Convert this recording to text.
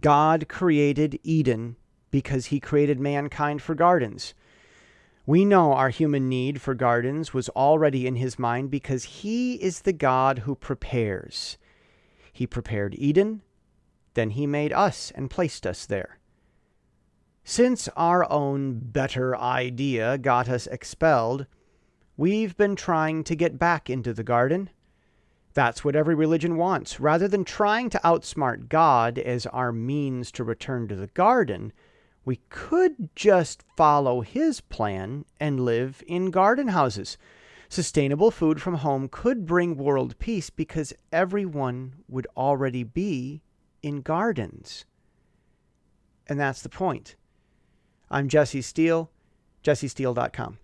God created Eden because he created mankind for gardens. We know our human need for gardens was already in his mind because he is the God who prepares. He prepared Eden, then he made us and placed us there. Since our own better idea got us expelled, we've been trying to get back into the garden. That's what every religion wants. Rather than trying to outsmart God as our means to return to the garden, we could just follow his plan and live in garden houses. Sustainable food from home could bring world peace because everyone would already be in gardens. And that's the point. I'm Jesse Steele, jessesteele.com.